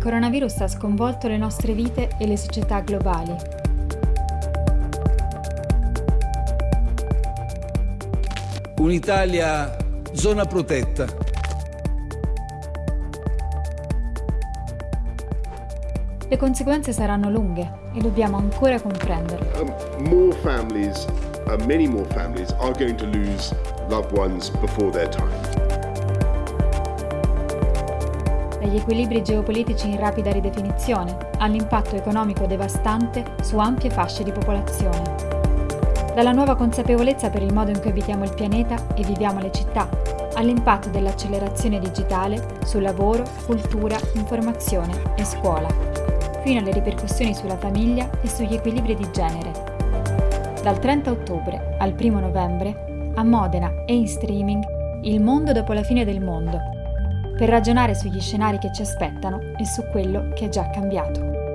coronavirus ha sconvolto le nostre vite e le società globali. Un'Italia zona protetta. Le conseguenze saranno lunghe e dobbiamo ancora comprenderle. Um, more families, uh, many more families, are going to lose loved ones before their time. Dagli equilibri geopolitici in rapida ridefinizione all'impatto economico devastante su ampie fasce di popolazione. Dalla nuova consapevolezza per il modo in cui abitiamo il pianeta e viviamo le città, all'impatto dell'accelerazione digitale su lavoro, cultura, informazione e scuola, fino alle ripercussioni sulla famiglia e sugli equilibri di genere. Dal 30 ottobre al 1 novembre, a Modena e in streaming, Il mondo dopo la fine del mondo, per ragionare sugli scenari che ci aspettano e su quello che è già cambiato.